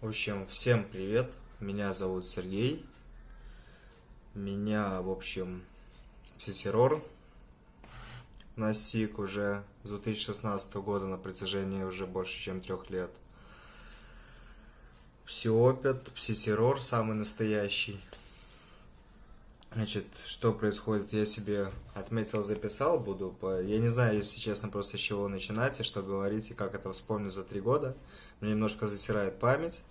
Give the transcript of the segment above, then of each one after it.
В общем, всем привет. Меня зовут Сергей. Меня, в общем, психтеррор настиг уже с 2016 года на протяжении уже больше, чем трех лет. Псиопет, психтеррор самый настоящий. Значит, что происходит, я себе отметил, записал, буду, я не знаю, если честно, просто с чего начинать и что говорить, и как это вспомню за три года. Мне немножко засирает память.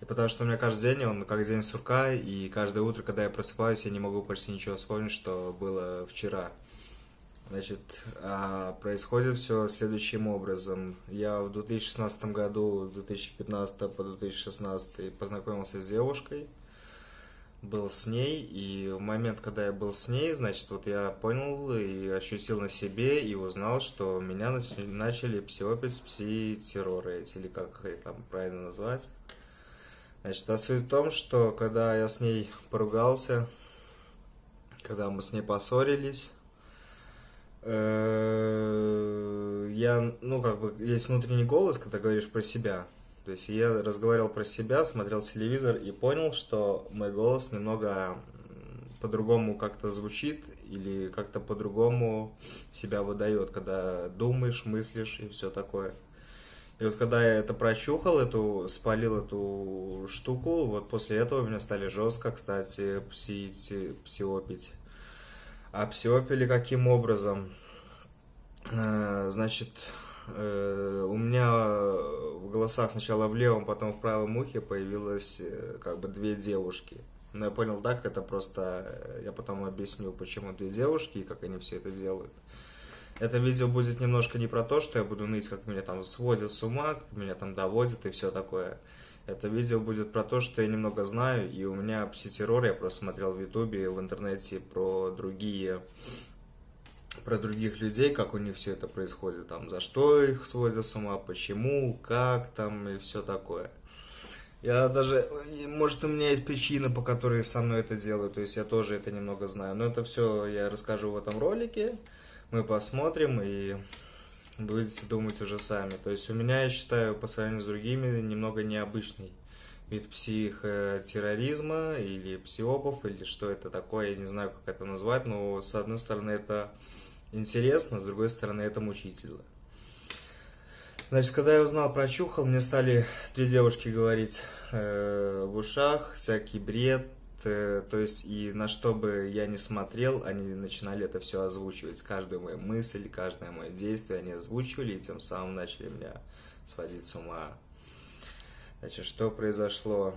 И потому что у меня каждый день, он как день сурка, и каждое утро, когда я просыпаюсь, я не могу почти ничего вспомнить, что было вчера. Значит, а происходит все следующим образом. Я в 2016 году, 2015 по 2016 познакомился с девушкой, был с ней, и в момент, когда я был с ней, значит, вот я понял и ощутил на себе, и узнал, что меня начали псиопить пси-терроры, или как их там правильно назвать. Значит, а суть в том, что когда я с ней поругался, когда мы с ней поссорились, э, я, ну, как бы, есть внутренний голос, когда говоришь про себя, то есть я разговаривал про себя, смотрел телевизор и понял, что мой голос немного по-другому как-то звучит или как-то по-другому себя выдает, когда думаешь, мыслишь и все такое. И вот когда я это прочухал, эту, спалил эту штуку, вот после этого меня стали жестко, кстати, псить, псиопить. А псиопили каким образом? Э, значит, у меня в голосах сначала в левом, потом в правом ухе появилось э, как бы две девушки. Но я понял так, это просто... Я потом объясню, почему две девушки и как они все это делают. Это видео будет немножко не про то, что я буду ныть, как меня там сводят с ума, как меня там доводят и все такое. Это видео будет про то, что я немного знаю, и у меня пситеррор, я просто смотрел в ютубе, в интернете про другие про других людей, как у них все это происходит, там, за что их сводят с ума, почему, как там и все такое. Я даже, может, у меня есть причины, по которой со мной это делают, то есть я тоже это немного знаю, но это все я расскажу в этом ролике, мы посмотрим и будете думать уже сами. То есть у меня, я считаю, по сравнению с другими, немного необычный вид психотерроризма или псиопов, или что это такое, я не знаю, как это назвать, но с одной стороны это интересно, с другой стороны это мучительно. Значит, когда я узнал про Чухал, мне стали две девушки говорить э, в ушах, всякий бред, э, то есть и на что бы я ни смотрел, они начинали это все озвучивать, каждую мою мысль, каждое мое действие они озвучивали, и тем самым начали меня сводить с ума. Значит, что произошло?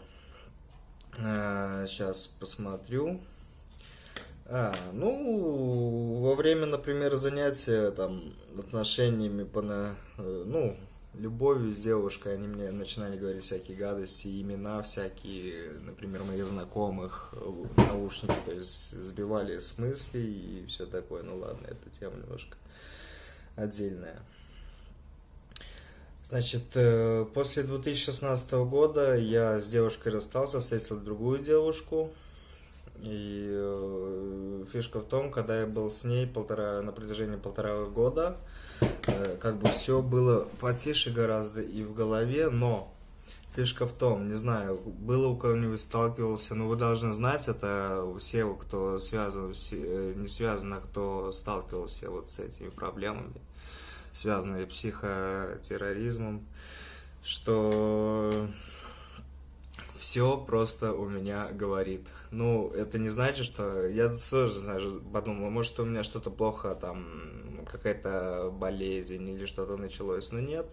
Э, сейчас посмотрю. А, ну, во время, например, занятия там отношениями по на, э, ну, любовью с девушкой, они мне начинали говорить всякие гадости, имена всякие, например, моих знакомых, э, наушники, то есть сбивали с мыслей и все такое. Ну ладно, эта тема немножко отдельная. Значит, э, после 2016 года я с девушкой расстался, встретил другую девушку, и э, фишка в том, когда я был с ней полтора, на протяжении полтора года, э, как бы все было потише гораздо и в голове, но фишка в том, не знаю, было у кого-нибудь сталкивался, но вы должны знать, это все, кто связан, все, не связан, а кто сталкивался вот с этими проблемами, связанные с психотерроризмом, что все просто у меня говорит. Ну, это не значит, что... Я тоже, знаешь, подумал, может, у меня что-то плохо, там, какая-то болезнь или что-то началось. Но нет.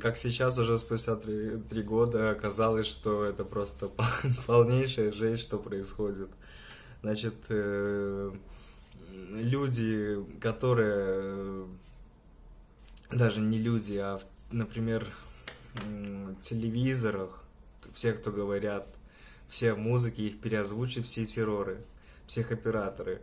Как сейчас, уже спустя три, три года, оказалось, что это просто полнейшая жесть, что происходит. Значит, э, люди, которые... Даже не люди, а, например, телевизорах, все, кто говорят, все музыки, их переозвучат все терроры, психоператоры.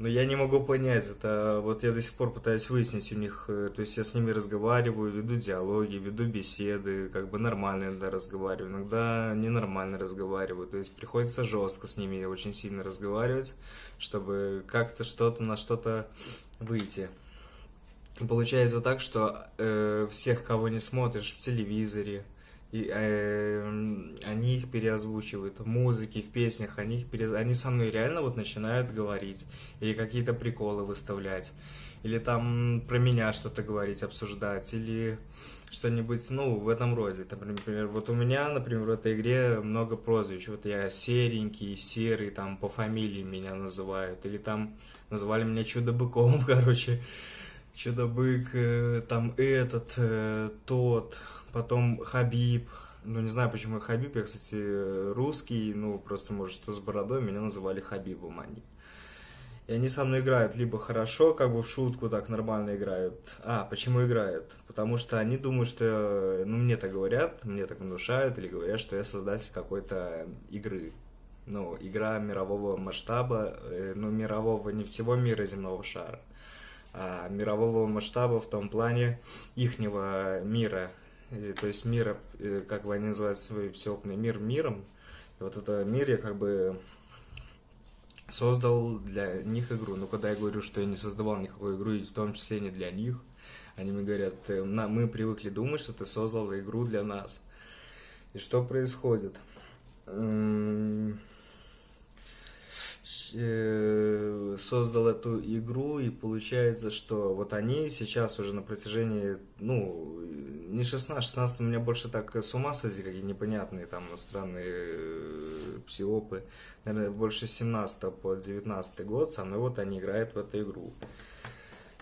Но я не могу понять, это вот я до сих пор пытаюсь выяснить у них, э, то есть я с ними разговариваю, веду диалоги, веду беседы, как бы нормально иногда разговариваю, иногда ненормально разговариваю, то есть приходится жестко с ними очень сильно разговаривать, чтобы как-то что-то на что-то выйти. Получается так, что э, всех, кого не смотришь в телевизоре, и э, они их переозвучивают в музыке, в песнях, они их пере... они со мной реально вот начинают говорить или какие-то приколы выставлять, или там про меня что-то говорить, обсуждать, или что-нибудь, ну, в этом роде. Там, например, вот у меня, например, в этой игре много прозвищ. Вот я серенький, серый, там по фамилии меня называют, или там называли меня чудо-быком, короче. Чудо-бык, э, там этот, э, тот, потом Хабиб. Ну, не знаю, почему Хабиб, я, кстати, русский, ну, просто, может, что с бородой, меня называли Хабибом они. И они со мной играют либо хорошо, как бы в шутку так нормально играют. А, почему играют? Потому что они думают, что, ну, мне так говорят, мне так внушают, или говорят, что я создатель какой-то игры. Ну, игра мирового масштаба, э, ну, мирового, не всего мира земного шара, а мирового масштаба в том плане ихнего мира, то есть мира, э, как бы они называют свой всеопный мир миром, и вот это мир я как бы создал для них игру. Но когда я говорю, что я не создавал никакой игру, и в том числе не для них, они мне говорят, мы привыкли думать, что ты создал игру для нас. И что происходит? Э, создал эту игру, и получается, что вот они сейчас уже на протяжении, ну, не 16, 16 у меня больше так с ума сойти, какие непонятные там странные э, псиопы, наверное, больше 17 по 19 год со мной вот они играют в эту игру.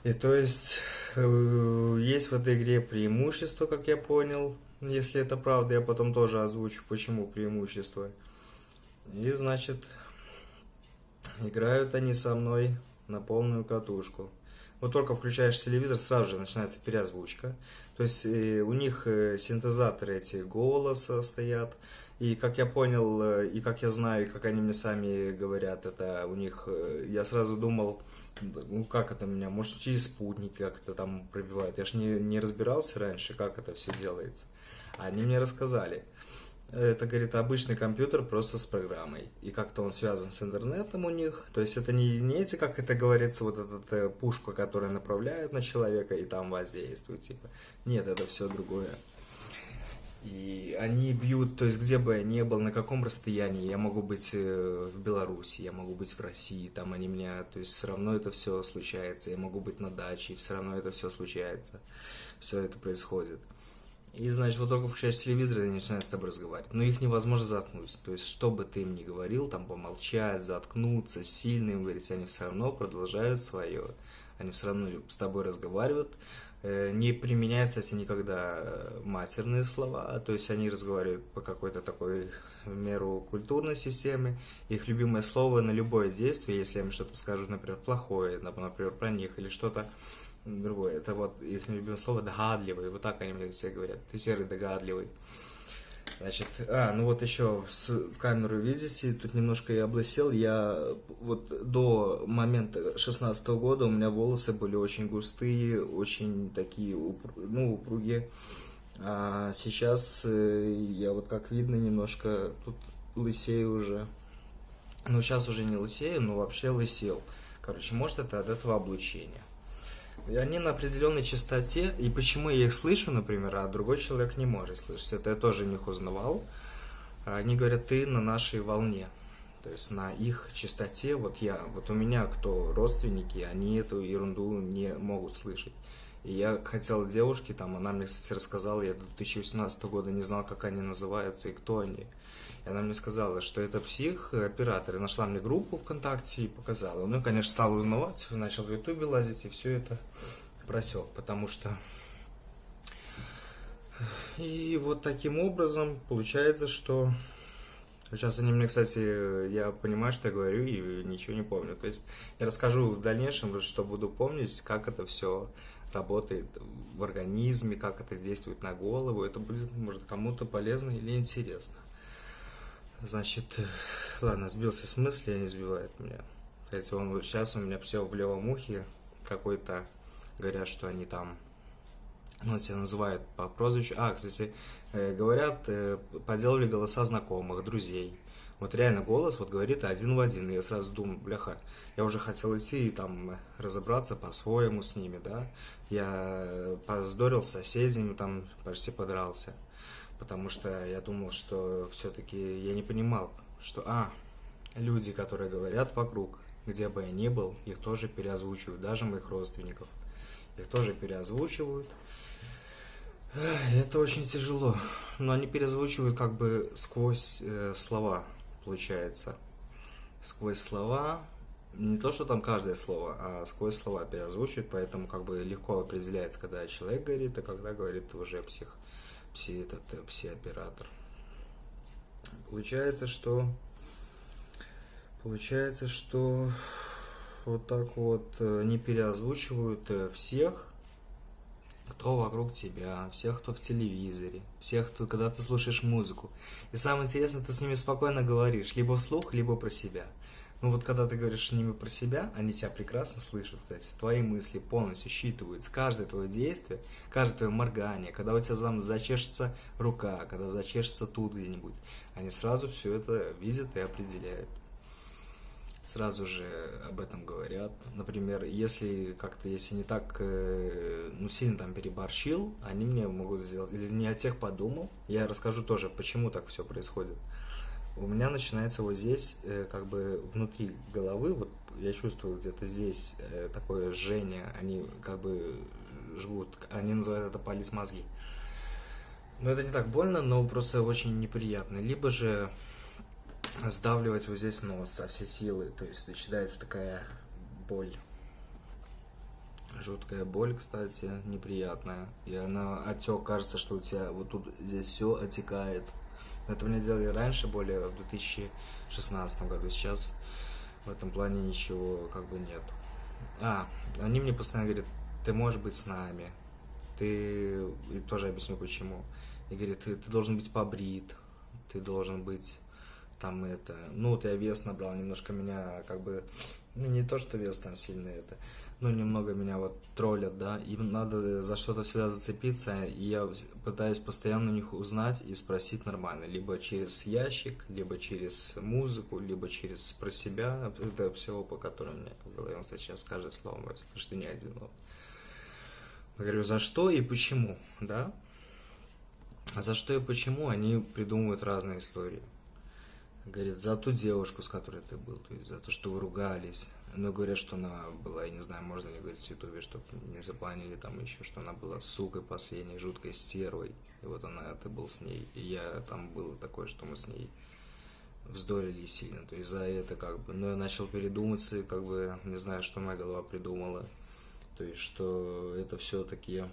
И то есть, э, есть в этой игре преимущество, как я понял, если это правда, я потом тоже озвучу, почему преимущество. И, значит, Играют они со мной на полную катушку. Вот только включаешь телевизор, сразу же начинается переозвучка. То есть э, у них э, синтезаторы эти голоса стоят. И как я понял, э, и как я знаю, и как они мне сами говорят, это у них... Я сразу думал, ну как это меня, может через спутник как это там пробивают. Я ж не, не разбирался раньше, как это все делается. Они мне рассказали. Это, говорит, обычный компьютер просто с программой. И как-то он связан с интернетом у них. То есть это не, не эти, как это говорится, вот эта э, пушка, которая направляет на человека и там воздействует. Типа. Нет, это все другое. И они бьют, то есть где бы я ни был, на каком расстоянии, я могу быть э, в Беларуси, я могу быть в России, там они меня, то есть все равно это все случается, я могу быть на даче, все равно это все случается, все это происходит. И, значит, вот только включаешь телевизор, и начинают с тобой разговаривать. Но их невозможно заткнуть. То есть, что бы ты им ни говорил, там помолчать, заткнуться, сильно им говорить, они все равно продолжают свое. Они все равно с тобой разговаривают. Э, не применяют, кстати, никогда матерные слова. То есть, они разговаривают по какой-то такой меру культурной системе. Их любимое слово на любое действие, если им что-то скажут, например, плохое, например, про них или что-то другое. Это вот их любимое слово догадливый. Вот так они мне все говорят. Ты серый догадливый. Значит, а, ну вот еще в камеру видите, тут немножко я облысел. Я вот до момента 16 -го года у меня волосы были очень густые, очень такие, ну, упругие. А сейчас э, я вот как видно немножко тут лысею уже. Ну, сейчас уже не лысею, но вообще лысел. Короче, может это от этого облучения. И они на определенной частоте, и почему я их слышу, например, а другой человек не может слышать, это я тоже них узнавал. Они говорят, ты на нашей волне, то есть на их частоте, вот я, вот у меня кто родственники, они эту ерунду не могут слышать. И я хотел девушке, там, она мне, кстати, рассказала, я до 2018 года не знал, как они называются и кто они. И она мне сказала, что это псих, оператор, и нашла мне группу ВКонтакте и показала. Ну, и, конечно, стал узнавать, начал в Ютубе лазить, и все это просек, потому что... И вот таким образом получается, что... Сейчас они мне, кстати, я понимаю, что я говорю, и ничего не помню. То есть я расскажу в дальнейшем, что буду помнить, как это все работает в организме, как это действует на голову. Это будет, может, кому-то полезно или интересно. Значит, ладно, сбился с мысли, не сбивает меня. Кстати, он сейчас у меня все в левом ухе какой-то, говорят, что они там, ну, себя называют по прозвищу. А, кстати, э, говорят, э, поделали голоса знакомых, друзей. Вот реально голос вот говорит один в один. И я сразу думаю, бляха, я уже хотел идти и там разобраться по-своему с ними, да. Я поздорил с соседями, там почти подрался потому что я думал, что все-таки я не понимал, что, а, люди, которые говорят вокруг, где бы я ни был, их тоже переозвучивают, даже моих родственников. Их тоже переозвучивают. Это очень тяжело, но они переозвучивают как бы сквозь э, слова, получается. Сквозь слова, не то, что там каждое слово, а сквозь слова переозвучивают, поэтому как бы легко определяется, когда человек говорит, а когда говорит уже псих, пси, этот, э, пси-оператор. Получается, что Получается, что вот так вот э, не переозвучивают э, всех, кто вокруг тебя, всех, кто в телевизоре, всех, кто, когда ты слушаешь музыку. И самое интересное, ты с ними спокойно говоришь, либо вслух, либо про себя. Ну вот когда ты говоришь с ними про себя, они тебя прекрасно слышат, то есть твои мысли полностью считываются, каждое твое действие, каждое твое моргание, когда у тебя там зачешется рука, когда зачешется тут где-нибудь, они сразу все это видят и определяют сразу же об этом говорят. Например, если как-то, если не так, э, ну, сильно там переборщил, они мне могут сделать, или не о тех подумал, я расскажу тоже, почему так все происходит. У меня начинается вот здесь, э, как бы внутри головы, вот я чувствую где-то здесь э, такое жжение, они как бы жгут, они называют это палец мозги. Но это не так больно, но просто очень неприятно. Либо же сдавливать вот здесь нос со всей силы. То есть начинается такая боль. Жуткая боль, кстати, неприятная. И она отек, кажется, что у тебя вот тут здесь все отекает. Это мне делали раньше, более в 2016 году. Сейчас в этом плане ничего как бы нет. А, они мне постоянно говорят, ты можешь быть с нами. Ты... И тоже объясню почему. И говорит, ты, ты должен быть побрит, ты должен быть там это, ну вот я вес набрал, немножко меня как бы, ну не то, что вес там сильно это, но немного меня вот троллят, да, им надо за что-то всегда зацепиться, и я пытаюсь постоянно у них узнать и спросить нормально, либо через ящик, либо через музыку, либо через про себя, это всего, по которому меня в голове, он сейчас каждое слово мое слышит, не один вот. Я говорю, за что и почему, да? За что и почему они придумывают разные истории. Говорит, за ту девушку, с которой ты был, то есть за то, что вы ругались. Но говорят, что она была, я не знаю, можно ли говорить в Ютубе, чтобы не запланили там еще, что она была сукой последней, жуткой стервой. И вот она, ты был с ней. И я там было такое, что мы с ней вздорили сильно. То есть за это как бы... Но я начал передуматься, как бы не знаю, что моя голова придумала. То есть, что это все-таки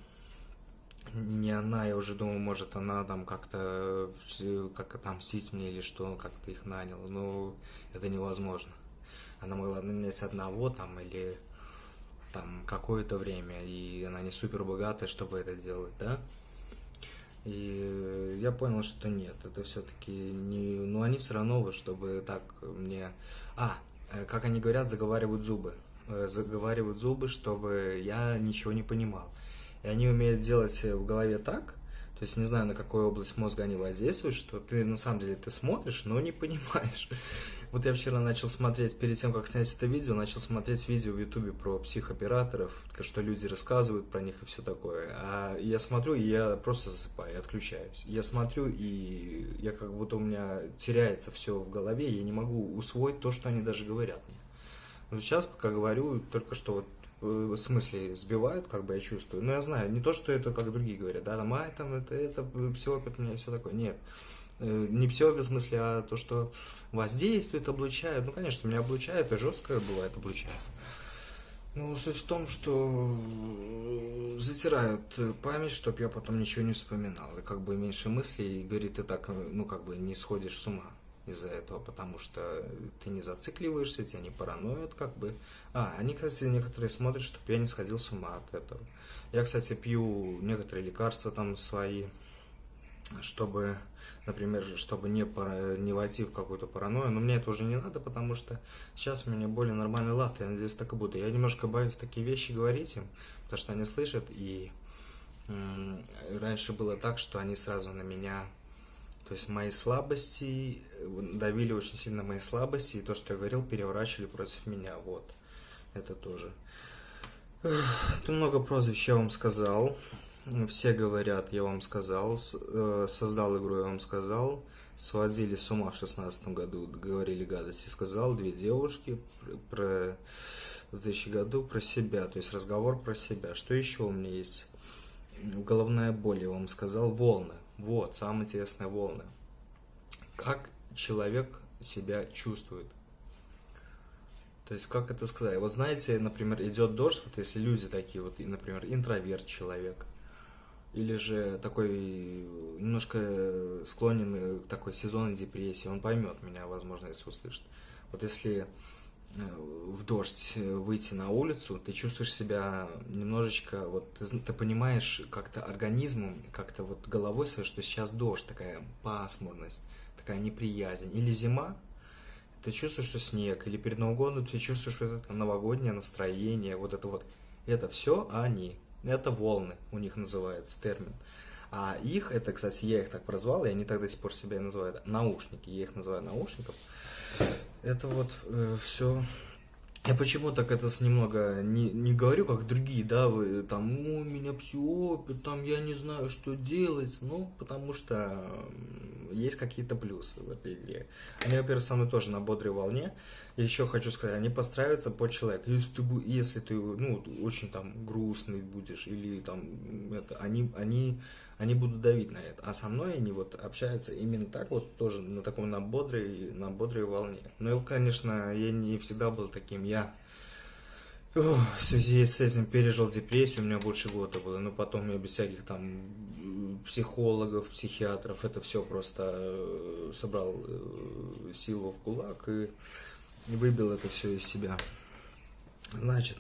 не она, я уже думал, может, она там как-то как отомстить мне или что, как-то их нанял, но это невозможно. Она могла нанять одного там или там какое-то время, и она не супер богатая, чтобы это делать, да? И я понял, что нет, это все-таки не... Ну, они все равно, чтобы так мне... А, э, как они говорят, заговаривают зубы. Э, заговаривают зубы, чтобы я ничего не понимал. И они умеют делать в голове так, то есть не знаю, на какую область мозга они воздействуют, что ты на самом деле ты смотришь, но не понимаешь. Вот я вчера начал смотреть, перед тем, как снять это видео, начал смотреть видео в Ютубе про психоператоров, что люди рассказывают про них и все такое. А я смотрю, и я просто засыпаю, отключаюсь. Я смотрю, и я как будто у меня теряется все в голове, я не могу усвоить то, что они даже говорят мне. Вот сейчас, пока говорю, только что вот в смысле сбивают, как бы я чувствую. Но я знаю, не то, что это, как другие говорят, да, там, ай, там, это, это, псиопит у меня все такое. Нет. Э, не псиопит в смысле, а то, что воздействует, облучает. Ну, конечно, меня облучает, и жестко бывает облучает. Ну, суть в том, что затирают память, чтобы я потом ничего не вспоминал. И как бы меньше мыслей, и говорит, ты так, ну, как бы не сходишь с ума из-за этого, потому что ты не зацикливаешься, тебя не параноят, как бы. А, они, кстати, некоторые смотрят, чтобы я не сходил с ума от этого. Я, кстати, пью некоторые лекарства там свои, чтобы, например, чтобы не, пара, не войти в какую-то паранойю, но мне это уже не надо, потому что сейчас у меня более нормальный лад, я надеюсь, так и буду. Я немножко боюсь такие вещи говорить им, потому что они слышат, и раньше было так, что они сразу на меня то есть мои слабости, давили очень сильно мои слабости, и то, что я говорил, переворачивали против меня, вот. Это тоже. Тут много прозвищ я вам сказал. все говорят, я вам сказал, э, создал игру, я вам сказал, сводили с ума в шестнадцатом году, говорили гадости, сказал, две девушки про в 2000 году про себя, то есть разговор про себя. Что еще у меня есть? Головная боль, я вам сказал, волны. Вот, самое интересное, волны. Как человек себя чувствует. То есть, как это сказать? Вот знаете, например, идет дождь, вот если люди такие, вот, например, интроверт человек, или же такой немножко склонен к такой сезонной депрессии, он поймет меня, возможно, если услышит. Вот если в дождь выйти на улицу, ты чувствуешь себя немножечко, вот ты, ты понимаешь как-то организмом, как-то вот головой своей, что сейчас дождь, такая пасмурность, такая неприязнь. Или зима, ты чувствуешь, что снег, или перед Новым годом ты чувствуешь вот это новогоднее настроение, вот это вот, это все они, это волны, у них называется термин. А их, это, кстати, я их так прозвал, и они так до сих пор себя называют наушники, я их называю наушников. Это вот э, все я почему так это немного не, не говорю, как другие, да, вы там, у меня опыт, там я не знаю, что делать, ну, потому что есть какие-то плюсы в этой игре. Они, во-первых, со мной тоже на бодрой волне. И еще хочу сказать, они подстраиваются под человека. Если ты, если ты ну, очень там грустный будешь, или там, это, они, они они будут давить на это. А со мной они вот общаются именно так вот, тоже на таком, на бодрой, на бодрой волне. Но, конечно, я не всегда был таким, я в связи с этим пережил депрессию, у меня больше года было, но потом я без всяких там психологов, психиатров, это все просто э, собрал э, силу в кулак и выбил это все из себя. Значит,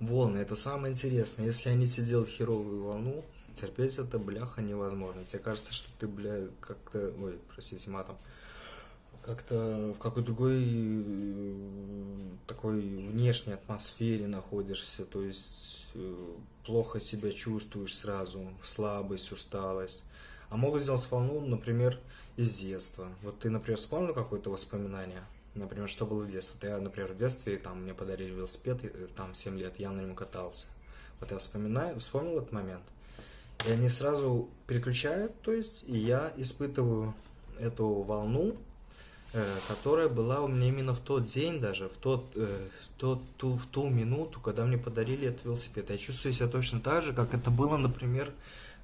волны, это самое интересное. Если они тебе делают херовую волну, терпеть это, бляха, невозможно. Тебе кажется, что ты, бля, как-то, ой, простите, матом, как-то в какой-то другой э, такой внешней атмосфере находишься, то есть э, плохо себя чувствуешь сразу, слабость, усталость. А могут сделать волну, например, из детства. Вот ты, например, вспомнил какое-то воспоминание? Например, что было в детстве? Вот я, например, в детстве, там, мне подарили велосипед, э, там, 7 лет, я на нем катался. Вот я вспоминаю, вспомнил этот момент. И они сразу переключают, то есть, и я испытываю эту волну, э, которая была у меня именно в тот день даже, в, тот, э, в, тот, ту, в ту минуту, когда мне подарили этот велосипед. Я чувствую себя точно так же, как это было, например,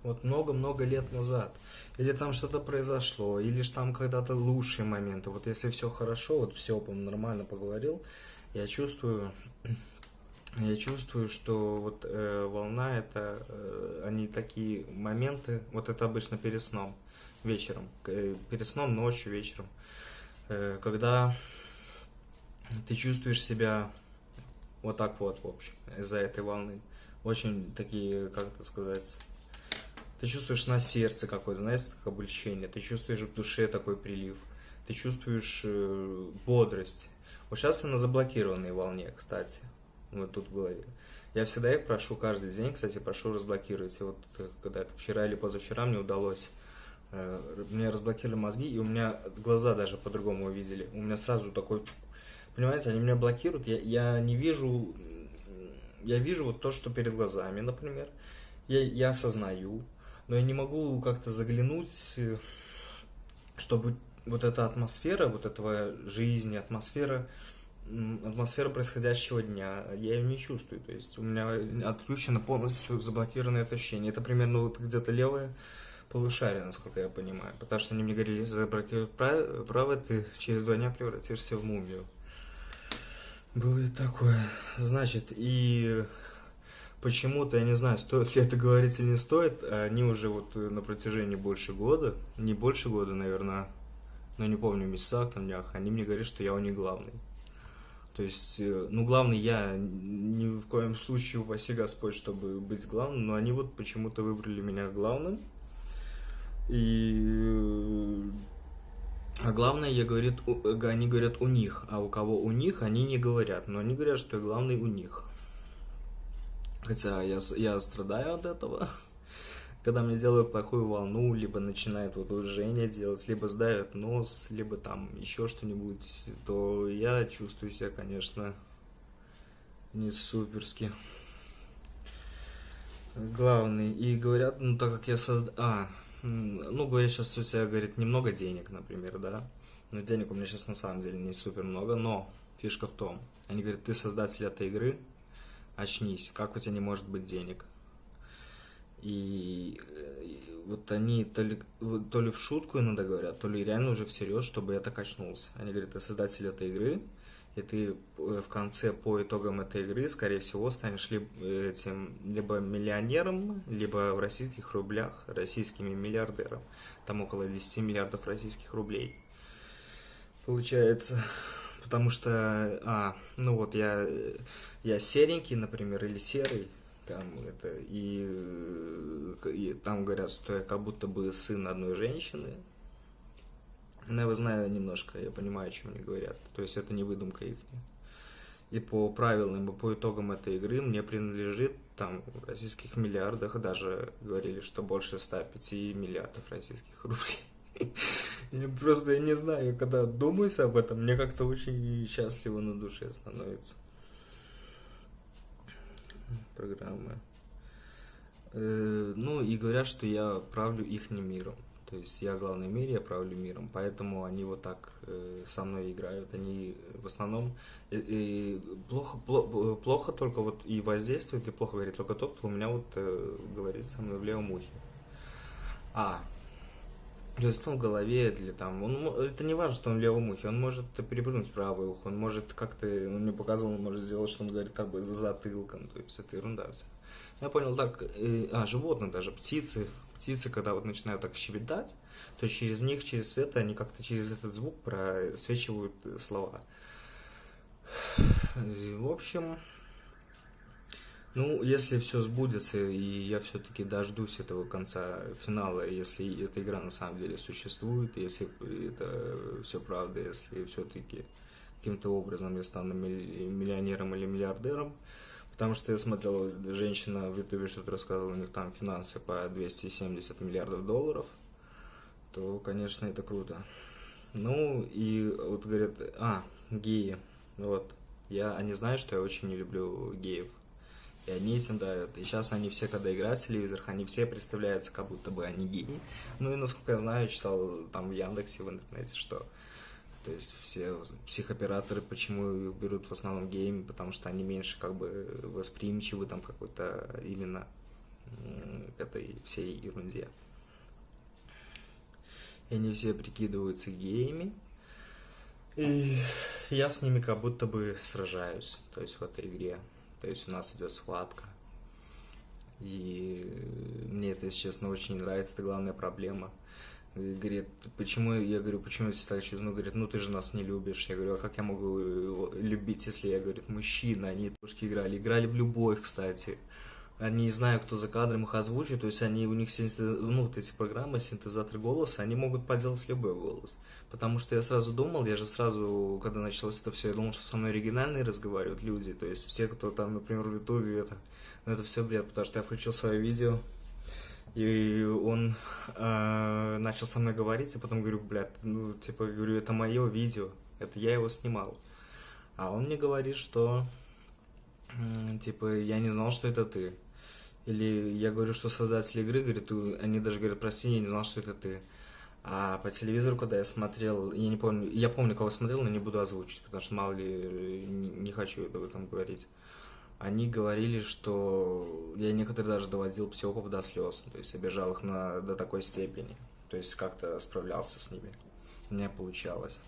вот много-много лет назад. Или там что-то произошло, или же там когда-то лучшие моменты. Вот если все хорошо, вот все, по нормально поговорил, я чувствую я чувствую, что вот э, волна это, э, они такие моменты, вот это обычно перед сном, вечером, э, перед сном, ночью, вечером, э, когда ты чувствуешь себя вот так вот, в общем, из-за этой волны. Очень такие, как это сказать, ты чувствуешь на сердце какое-то, знаешь, как облегчение, ты чувствуешь в душе такой прилив, ты чувствуешь э, бодрость. Вот сейчас я на заблокированной волне, кстати вот тут в голове. Я всегда их прошу каждый день, кстати, прошу разблокировать. И вот э, когда это вчера или позавчера мне удалось, э, мне разблокировали мозги, и у меня глаза даже по-другому увидели. У меня сразу такой, понимаете, они меня блокируют, я, я не вижу, я вижу вот то, что перед глазами, например, я, я осознаю, но я не могу как-то заглянуть, э, чтобы вот эта атмосфера, вот этого жизни, атмосфера атмосфера происходящего дня, я ее не чувствую. То есть у меня отключено полностью заблокированное это ощущение. Это примерно вот где-то левое полушарие, насколько я понимаю. Потому что они мне говорили, если заблокировать право, право, ты через два дня превратишься в мумию. Было и такое. Значит, и почему-то, я не знаю, стоит ли это говорить или не стоит, они уже вот на протяжении больше года, не больше года, наверное, но не помню, в месяцах, там, днях, они мне говорят, что я у них главный. То есть, э, ну, главный я ни в коем случае, упаси Господь, чтобы быть главным, но они вот почему-то выбрали меня главным. И... А главное, я говорит, они говорят у них, а у кого у них, они не говорят, но они говорят, что я главный у них. Хотя я, я страдаю от этого когда мне делают плохую волну, либо начинает вот движение делать, либо сдают нос, либо там еще что-нибудь, то я чувствую себя, конечно, не суперски. главный. И говорят, ну так как я создал... А, ну говорят, сейчас у тебя, говорит, немного денег, например, да? Но денег у меня сейчас на самом деле не супер много, но фишка в том. Они говорят, ты создатель этой игры, очнись, как у тебя не может быть денег? И, и вот они то ли, то ли в шутку иногда говорят, то ли реально уже всерьез, чтобы я так очнулся. Они говорят, ты создатель этой игры, и ты э, в конце по итогам этой игры, скорее всего, станешь либо этим либо миллионером, либо в российских рублях российскими миллиардером. Там около 10 миллиардов российских рублей. Получается, потому что, а, ну вот я, я серенький, например, или серый, там это, и, и там говорят, что я как будто бы сын одной женщины, но я знаю немножко, я понимаю, о чем они говорят. То есть это не выдумка их. И по правилам, и по итогам этой игры мне принадлежит там в российских миллиардах, даже говорили, что больше 105 миллиардов российских рублей. Я просто я не знаю, когда думаюсь об этом, мне как-то очень счастливо на душе становится. Программы. Э, ну и говорят, что я правлю их миром. То есть я главный в мире, я правлю миром, поэтому они вот так э, со мной играют. Они в основном и, плохо, плохо, плохо только вот и воздействует, и плохо говорит только тот, кто у меня вот э, говорит со мной в левом ухе. А, то есть ну, в голове или там, он, это не важно, что он в левом ухе, он может перепрыгнуть в правое ухо, он может как-то, он мне показывал, он может сделать, что он говорит как бы за затылком, то есть это ерунда все. Я понял так, э, а, животные даже, птицы, птицы, когда вот начинают так щебетать, то через них, через это, они как-то через этот звук просвечивают слова. В общем, ну, если все сбудется, и я все-таки дождусь этого конца финала, если эта игра на самом деле существует, если это все правда, если все-таки каким-то образом я стану миллионером или миллиардером, Потому что я смотрел, женщина в Ютубе что-то рассказывала, у них там финансы по 270 миллиардов долларов, то, конечно, это круто. Ну, и вот говорят, а, геи, вот, я, они знают, что я очень не люблю геев. И они этим давят. И сейчас они все, когда играют в телевизорах, они все представляются, как будто бы они геи. Ну и, насколько я знаю, читал там в Яндексе, в интернете, что то есть все психоператоры почему берут в основном гейм, потому что они меньше как бы восприимчивы там какой-то именно к этой всей ерунде. И они все прикидываются геями. И я с ними как будто бы сражаюсь, то есть в этой игре. То есть у нас идет схватка. И мне это, если честно, очень нравится, это главная проблема – говорит, почему, я говорю, почему я так чувствую? Ну, говорит, ну ты же нас не любишь. Я говорю, а как я могу любить, если я, говорит, мужчина, они тоже играли. Играли в любовь, кстати. Они не знаю, кто за кадром их озвучит, то есть они, у них синтез, ну, вот эти программы, синтезатор голоса, они могут поделать любой голос. Потому что я сразу думал, я же сразу, когда началось это все, я думал, что со мной оригинальные разговаривают люди, то есть все, кто там, например, в Ютубе, это, ну, это все бред, потому что я включил свое видео, и он э, начал со мной говорить, и потом говорю, блядь, ну, типа, говорю, это мое видео, это я его снимал. А он мне говорит, что, э, типа, я не знал, что это ты. Или я говорю, что создатель игры, говорит, они даже говорят, прости, я не знал, что это ты. А по телевизору, когда я смотрел, я не помню, я помню, кого смотрел, но не буду озвучить, потому что мало ли, не, не хочу об этом говорить они говорили, что я некоторые даже доводил психопов до слез, то есть обижал их на, до такой степени, то есть как-то справлялся с ними. Меня получалось.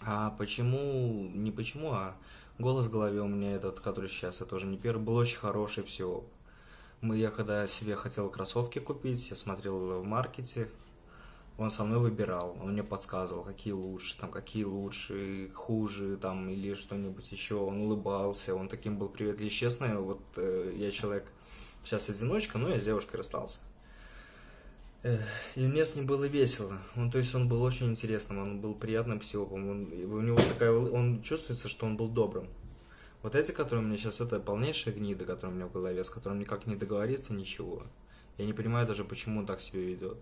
А почему, не почему, а голос в голове у меня этот, который сейчас, это уже не первый, был очень хороший психоп. Мы, я когда себе хотел кроссовки купить, я смотрел в маркете, он со мной выбирал, он мне подсказывал, какие лучше, там, какие лучше, хуже, там, или что-нибудь еще, он улыбался, он таким был привет. И честно, вот э, я человек сейчас одиночка, но я с девушкой расстался. И мне с ним было весело. Он, то есть он был очень интересным, он был приятным психопом. Он, у него такая, он чувствуется, что он был добрым. Вот эти, которые у меня сейчас, это полнейшая гнида, которая у меня в голове, с которым никак не договориться, ничего. Я не понимаю даже, почему он так себя ведет.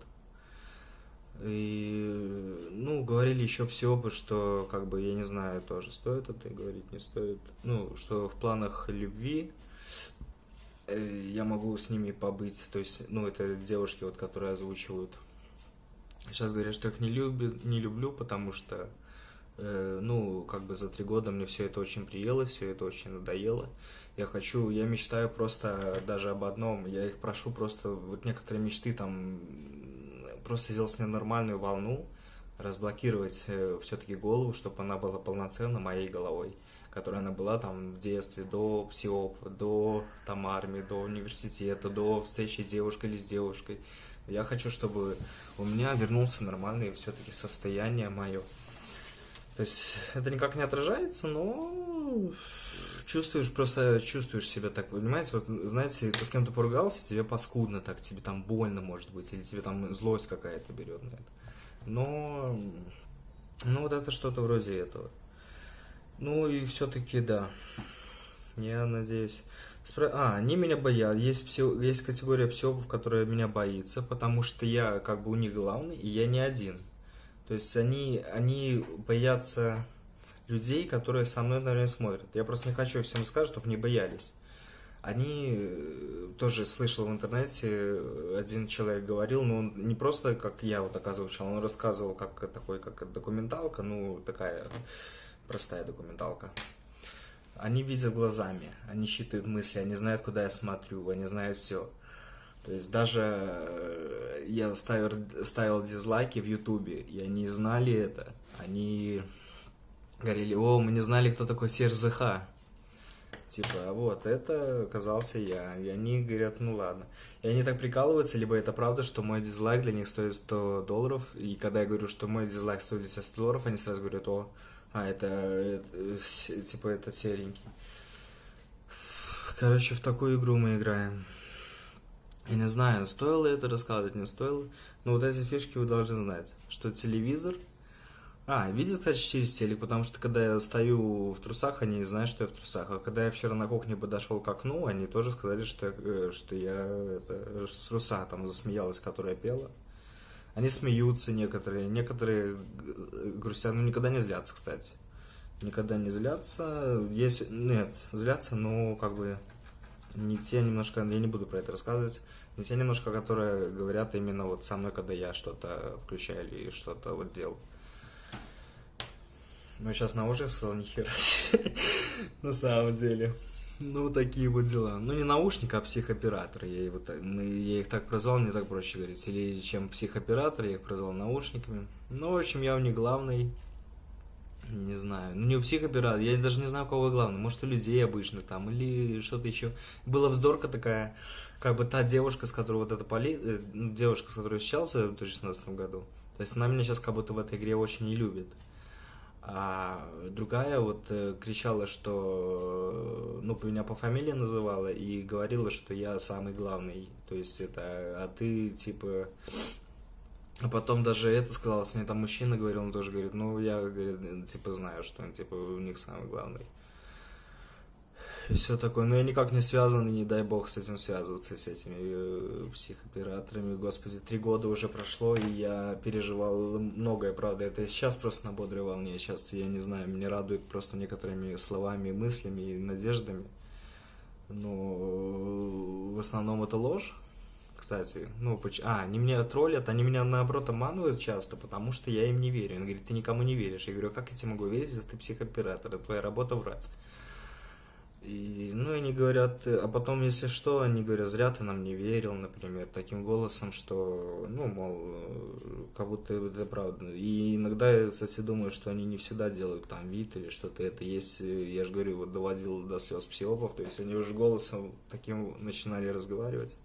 И, ну, говорили еще псиопы, что, как бы, я не знаю, тоже стоит это говорить, не стоит. Ну, что в планах любви э, я могу с ними побыть, то есть, ну, это девушки, вот, которые озвучивают. Сейчас говорят, что их не, любят, не люблю, потому что, ну, как бы за три года мне все это очень приелось, все это очень надоело. Я хочу, я мечтаю просто даже об одном, я их прошу просто, вот некоторые мечты там, просто сделать мне нормальную волну, разблокировать э, все-таки голову, чтобы она была полноценно моей головой которая она была там в детстве, до псиопа, до там армии, до университета, до встречи с девушкой или с девушкой. Я хочу, чтобы у меня вернулся нормальное все-таки состояние мое. То есть это никак не отражается, но чувствуешь, просто чувствуешь себя так, понимаете, вот, знаете, ты с кем-то поругался, тебе паскудно так, тебе там больно, может быть, или тебе там злость какая-то берет на это. Но, ну, вот это что-то вроде этого. Ну и все-таки да. Я надеюсь. Спро... А, они меня боятся. Есть, псих... есть категория психопов, которая меня боится, потому что я как бы у них главный, и я не один. То есть они, они боятся людей, которые со мной, наверное, смотрят. Я просто не хочу всем сказать, чтобы не боялись. Они э, тоже слышал в интернете, один человек говорил, но он не просто, как я вот оказывался, он рассказывал, как такой, как документалка, ну, такая простая документалка. Они видят глазами, они считают мысли, они знают, куда я смотрю, они знают все. То есть даже э, я ставил, ставил дизлайки в Ютубе, и они знали это. Они говорили, о, мы не знали, кто такой Серж ЗХ. Типа, а вот, это оказался я. И они говорят, ну ладно. И они так прикалываются, либо это правда, что мой дизлайк для них стоит 100 долларов. И когда я говорю, что мой дизлайк стоит для тебя 100 долларов, они сразу говорят, о, а, это, это типа это серенький. Короче, в такую игру мы играем. Я не знаю, стоило это рассказывать, не стоило. Но вот эти фишки вы должны знать. Что телевизор... А, видят, кстати, через телек, потому что когда я стою в трусах, они знают, что я в трусах. А когда я вчера на кухне подошел к окну, они тоже сказали, что я, э, что я это, с труса там засмеялась, которая пела. Они смеются некоторые, некоторые грустят, ну никогда не злятся, кстати. Никогда не злятся. Есть, нет, злятся, но как бы не те немножко, я не буду про это рассказывать, не те немножко, которые говорят именно вот со мной, когда я что-то включаю или что-то вот делал. Ну, сейчас на ушах сказал, нихера на самом деле. Ну, такие вот дела. Ну, не наушник, а психоператор. Я, его, я их так прозвал, мне так проще говорить. Или чем психоператор, я их прозвал наушниками. Ну, в общем, я у них главный. Не знаю. Ну, не у психоператора. Я даже не знаю, у кого главный. Может, у людей обычных там. Или что-то еще. Была вздорка такая. Как бы та девушка, с которой вот эта поли... Э, девушка, с которой я встречался в 2016 году. То есть она меня сейчас как будто в этой игре очень не любит. А другая вот э, кричала, что, ну, меня по фамилии называла и говорила, что я самый главный. То есть это, а ты, типа... А потом даже это сказала, с ней там мужчина говорил, он тоже говорит, ну, я, говорит, типа, знаю, что он, типа, у них самый главный и все такое. Но я никак не связан, и не дай бог с этим связываться, с этими э, психоператорами. Господи, три года уже прошло, и я переживал многое, правда. Это сейчас просто на бодрой волне. Сейчас, я не знаю, меня радует просто некоторыми словами, мыслями и надеждами. Но в основном это ложь. Кстати, ну, а, они меня троллят, они меня наоборот обманывают часто, потому что я им не верю. Он говорит, ты никому не веришь. Я говорю, «А как я тебе могу верить, если ты психооператор, это твоя работа врать. И, ну, они говорят, а потом, если что, они говорят, зря ты нам не верил, например, таким голосом, что, ну, мол, как будто это правда. И иногда я, кстати, думаю, что они не всегда делают там вид или что-то это есть. Я же говорю, вот доводил до слез психопов, то есть они уже голосом таким начинали разговаривать.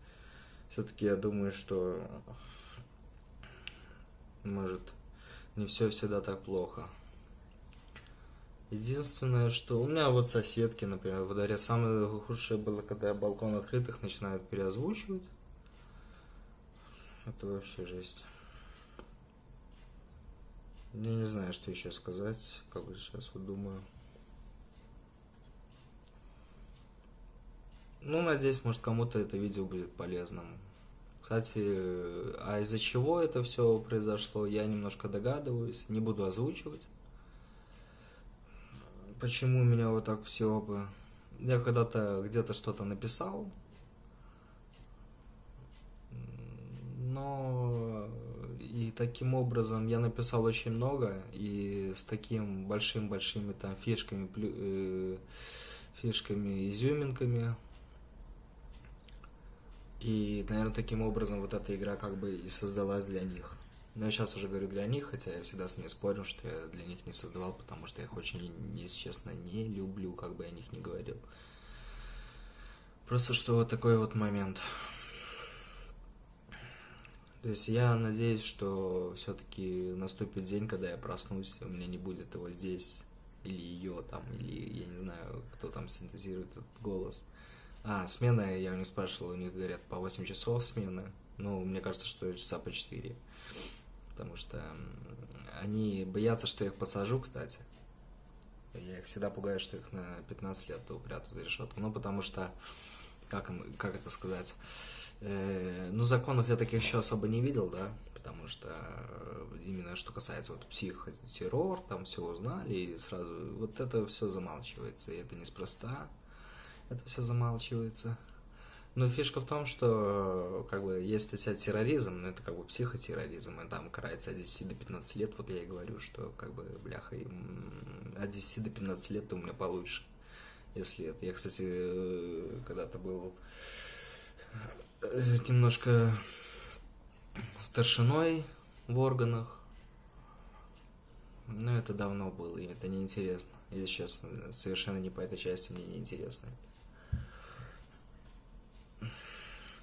Все-таки я думаю, что, может, не все всегда так плохо. Единственное, что у меня вот соседки, например, во дворе самое худшее было, когда балкон открытых начинают переозвучивать. Это вообще жесть. Я не знаю, что еще сказать, как бы сейчас вот думаю. Ну, надеюсь, может, кому-то это видео будет полезным. Кстати, а из-за чего это все произошло, я немножко догадываюсь, не буду озвучивать. Почему у меня вот так все бы... Я когда-то где-то что-то написал, но и таким образом я написал очень много, и с таким большим-большими там фишками, э, фишками, изюминками, и, наверное, таким образом вот эта игра как бы и создалась для них. Но я сейчас уже говорю для них, хотя я всегда с ними спорю, что я для них не создавал, потому что я их очень, если честно, не люблю, как бы я о них не говорил. Просто что вот такой вот момент. То есть я надеюсь, что все-таки наступит день, когда я проснусь, у меня не будет его здесь, или ее там, или я не знаю, кто там синтезирует этот голос. А, смена, я у них спрашивал, у них говорят по 8 часов смена. Ну, мне кажется, что часа по 4. Потому что они боятся, что я их посажу, кстати. Я их всегда пугаю, что их на 15 лет упрятают за решетку. Ну, потому что, как, как это сказать, э, ну, законов я таких еще особо не видел, да, потому что э, именно что касается вот психотеррор, там все узнали, и сразу вот это все замалчивается, и это неспроста, это все замалчивается. Но фишка в том, что как бы есть статья терроризм, но это как бы психотерроризм, и там карается от 10 до 15 лет, вот я и говорю, что как бы, бляха, от 10 до 15 лет у меня получше, если это. Я, кстати, когда-то был э, немножко старшиной в органах, но это давно было, и это неинтересно. Если честно, совершенно не по этой части мне неинтересно это.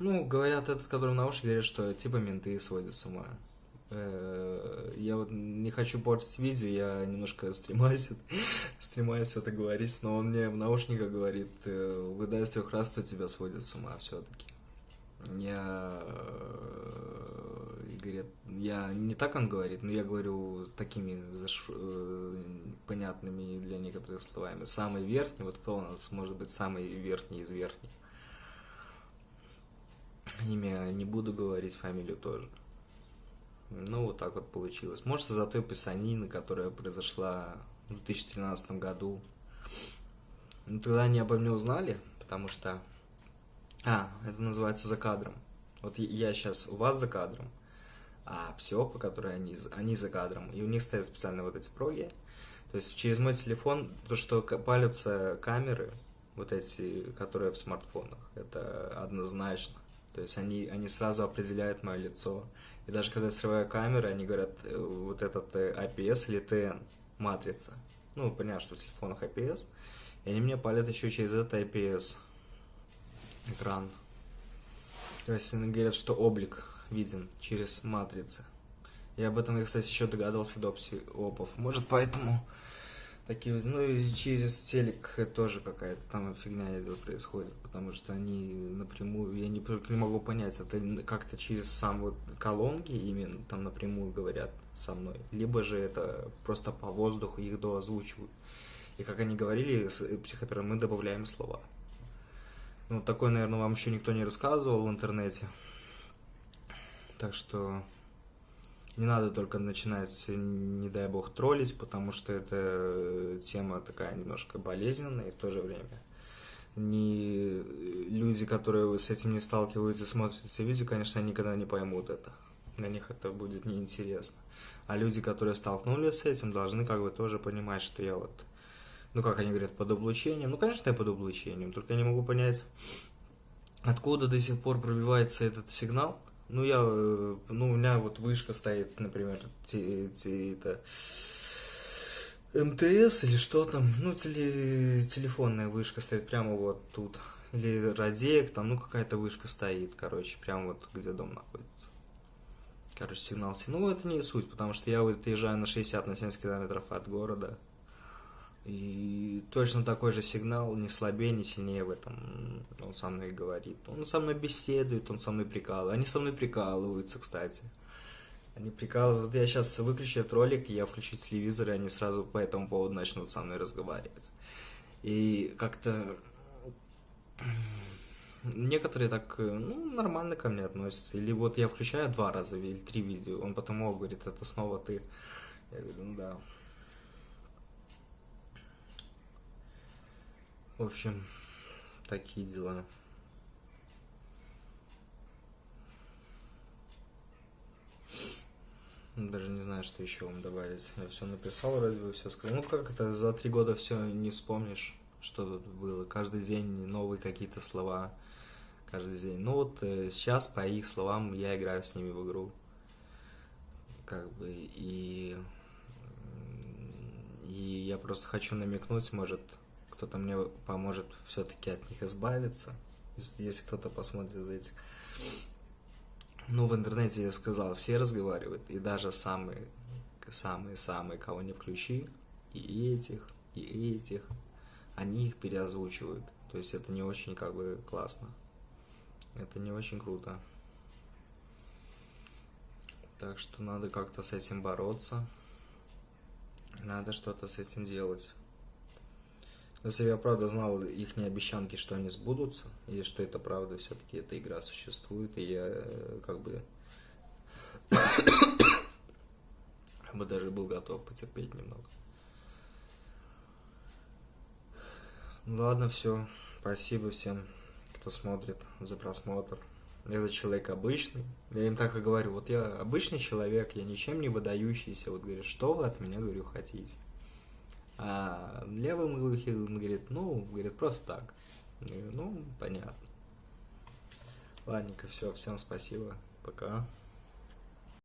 Ну, говорят, этот, который в наушнике, говорят, что типа менты сводят с ума. Э, я вот не хочу портить видео, я немножко стремаюсь, стремаюсь это говорить, но он мне в наушниках говорит, э, выдай с трех раз, кто тебя сводит с ума все-таки. Я, э, говорит, я не так он говорит, но я говорю с такими заш... понятными для некоторых словами. Самый верхний, вот кто у нас может быть самый верхний из верхних? Имя не буду говорить, фамилию тоже. Ну, вот так вот получилось. Может, из-за той писанины, которая произошла в 2013 году. Ну, тогда они обо мне узнали, потому что... А, это называется за кадром. Вот я сейчас у вас за кадром, а псиопы, которые они, они за кадром, и у них стоят специально вот эти проги. То есть через мой телефон, то, что палятся камеры, вот эти, которые в смартфонах, это однозначно. То есть они, они сразу определяют мое лицо. И даже когда я срываю камеру, они говорят, э, вот этот IPS э, или TN, матрица. Ну, понятно, что в телефонах IPS. И они мне палят еще через этот IPS экран. То есть они говорят, что облик виден через матрицы. Я об этом, кстати, еще догадался до псиопов. Может, поэтому такие, ну и через телек тоже какая-то там фигня идет, происходит, потому что они напрямую, я не, не могу понять, это как-то через сам вот колонки именно там напрямую говорят со мной, либо же это просто по воздуху их доозвучивают. И как они говорили, э, психотерапевт, мы добавляем слова. Ну, такое, наверное, вам еще никто не рассказывал в интернете. Так что не надо только начинать, не дай бог, троллить, потому что это тема такая немножко болезненная и в то же время не люди, которые с этим не сталкиваются, смотрят эти видео, конечно, никогда не поймут это. Для них это будет неинтересно. А люди, которые столкнулись с этим, должны как бы тоже понимать, что я вот, ну как они говорят, под облучением. Ну, конечно, я под облучением, только я не могу понять, откуда до сих пор пробивается этот сигнал, ну, я, э, ну, у меня вот вышка стоит, например, те, те, это, МТС или что там, ну, теле, телефонная вышка стоит прямо вот тут. Или Радеек, там, ну, какая-то вышка стоит, короче, прямо вот где дом находится. Короче, сигнал. Ну, это не суть, потому что я вот на 60 на 70 километров от города. И точно такой же сигнал, не слабее, не сильнее в этом. Он со мной говорит. Он со мной беседует, он со мной прикалывает. Они со мной прикалываются, кстати. Они прикалывают. Я сейчас выключу этот ролик, я включу телевизор, и они сразу по этому поводу начнут со мной разговаривать. И как-то некоторые так, ну, нормально ко мне относятся. Или вот я включаю два раза или три видео, он потом о, говорит, это снова ты. Я говорю, ну да. В общем, такие дела. Даже не знаю, что еще вам добавить. Я все написал, вроде бы все сказал. Ну как это, за три года все не вспомнишь, что тут было. Каждый день новые какие-то слова. Каждый день. Ну вот э, сейчас, по их словам, я играю с ними в игру. Как бы, и... И я просто хочу намекнуть, может, кто-то мне поможет все-таки от них избавиться, если кто-то посмотрит за этих. Ну, в интернете я сказал, все разговаривают, и даже самые, самые-самые, кого не включи, и этих, и этих, они их переозвучивают. То есть это не очень как бы классно. Это не очень круто. Так что надо как-то с этим бороться. Надо что-то с этим делать. Если бы я правда знал их обещанки, что они сбудутся, и что это правда, все-таки эта игра существует, и я э, как бы я бы даже был готов потерпеть немного. Ну ладно, все. Спасибо всем, кто смотрит за просмотр. Я человек обычный. Я им так и говорю, вот я обычный человек, я ничем не выдающийся. Вот говорю, что вы от меня, говорю, хотите? А левым он говорит, ну, говорит, просто так. Говорю, ну, понятно. Ладненько, все, всем спасибо, пока.